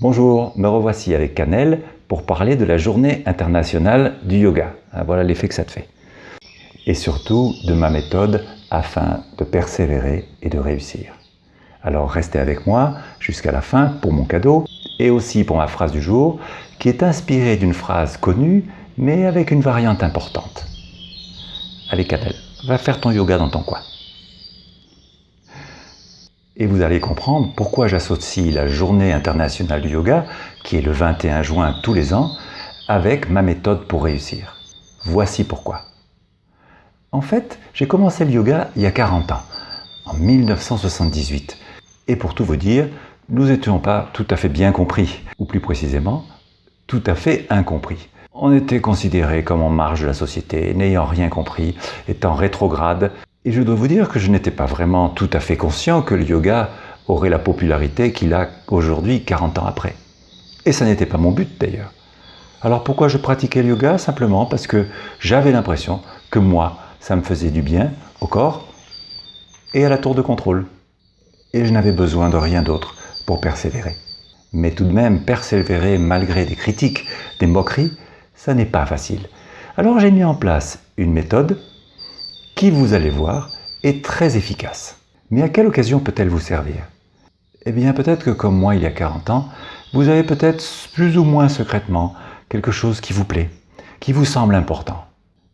Bonjour, me revoici avec Canel pour parler de la journée internationale du yoga. Ah, voilà l'effet que ça te fait. Et surtout de ma méthode afin de persévérer et de réussir. Alors restez avec moi jusqu'à la fin pour mon cadeau et aussi pour ma phrase du jour qui est inspirée d'une phrase connue mais avec une variante importante. Allez Canel, va faire ton yoga dans ton coin. Et vous allez comprendre pourquoi j'associe la journée internationale du yoga, qui est le 21 juin tous les ans, avec ma méthode pour réussir. Voici pourquoi. En fait, j'ai commencé le yoga il y a 40 ans, en 1978. Et pour tout vous dire, nous n'étions pas tout à fait bien compris, ou plus précisément, tout à fait incompris. On était considérés comme en marge de la société, n'ayant rien compris, étant rétrograde, et je dois vous dire que je n'étais pas vraiment tout à fait conscient que le yoga aurait la popularité qu'il a aujourd'hui 40 ans après. Et ça n'était pas mon but d'ailleurs. Alors pourquoi je pratiquais le yoga? Simplement parce que j'avais l'impression que moi, ça me faisait du bien au corps et à la tour de contrôle. Et je n'avais besoin de rien d'autre pour persévérer. Mais tout de même, persévérer malgré des critiques, des moqueries, ça n'est pas facile. Alors j'ai mis en place une méthode qui, vous allez voir, est très efficace. Mais à quelle occasion peut-elle vous servir? Eh bien peut-être que comme moi il y a 40 ans, vous avez peut-être plus ou moins secrètement quelque chose qui vous plaît, qui vous semble important.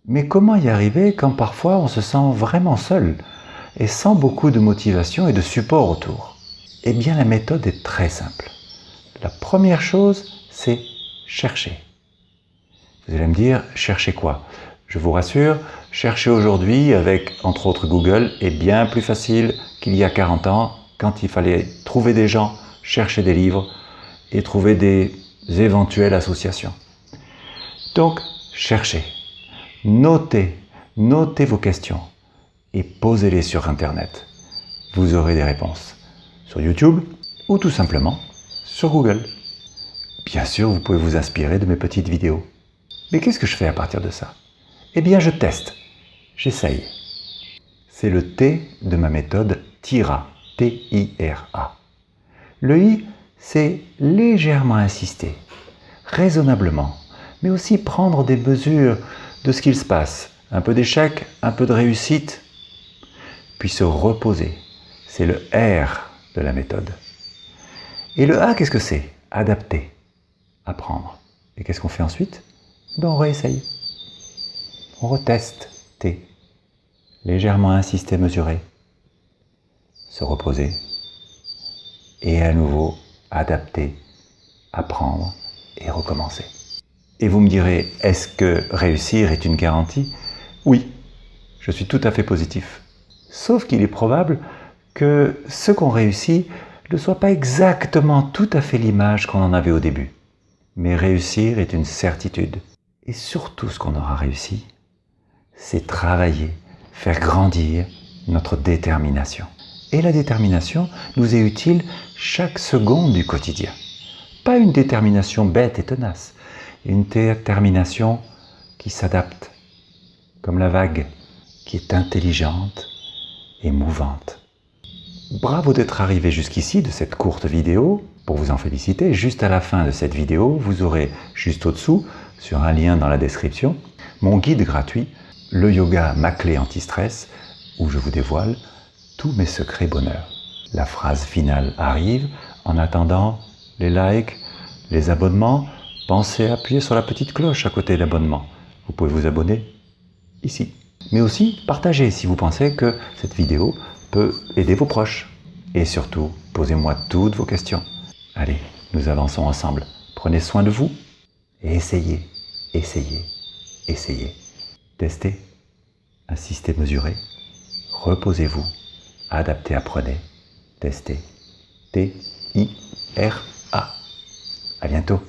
Mais comment y arriver quand parfois on se sent vraiment seul et sans beaucoup de motivation et de support autour? Eh bien la méthode est très simple. La première chose, c'est chercher. Vous allez me dire, chercher quoi? Je vous rassure, chercher aujourd'hui avec, entre autres, Google est bien plus facile qu'il y a 40 ans quand il fallait trouver des gens, chercher des livres et trouver des éventuelles associations. Donc, cherchez, notez, notez vos questions et posez-les sur Internet. Vous aurez des réponses sur YouTube ou tout simplement sur Google. Bien sûr, vous pouvez vous inspirer de mes petites vidéos. Mais qu'est-ce que je fais à partir de ça? Eh bien, je teste. J'essaye. C'est le T de ma méthode TIRA. T-I-R-A. Le I, c'est légèrement insister, raisonnablement, mais aussi prendre des mesures de ce qu'il se passe. Un peu d'échec, un peu de réussite, puis se reposer. C'est le R de la méthode. Et le A, qu'est-ce que c'est? Adapter, apprendre. Et qu'est-ce qu'on fait ensuite? Ben, On réessaye. On reteste. Légèrement insister, mesurer. Se reposer. Et à nouveau adapter, apprendre et recommencer. Et vous me direz, est-ce que réussir est une garantie? Oui, je suis tout à fait positif. Sauf qu'il est probable que ce qu'on réussit ne soit pas exactement tout à fait l'image qu'on en avait au début. Mais réussir est une certitude. Et surtout ce qu'on aura réussi, c'est travailler, faire grandir notre détermination. Et la détermination nous est utile chaque seconde du quotidien. Pas une détermination bête et tenace, une détermination qui s'adapte, comme la vague, qui est intelligente et mouvante. Bravo d'être arrivé jusqu'ici de cette courte vidéo. Pour vous en féliciter, juste à la fin de cette vidéo, vous aurez juste au-dessous, sur un lien dans la description, mon guide gratuit le yoga, ma clé anti-stress, où je vous dévoile tous mes secrets bonheur. La phrase finale arrive. En attendant, les likes, les abonnements, pensez à appuyer sur la petite cloche à côté de l'abonnement. Vous pouvez vous abonner ici. Mais aussi, partagez si vous pensez que cette vidéo peut aider vos proches. Et surtout, posez-moi toutes vos questions. Allez, nous avançons ensemble. Prenez soin de vous et essayez, essayez, essayez. Testez, insistez, mesurez, reposez-vous, adaptez, apprenez, testez. T-I-R-A. À bientôt.